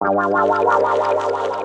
Wow, wow, wow, wow, wow, wow, wow, wow.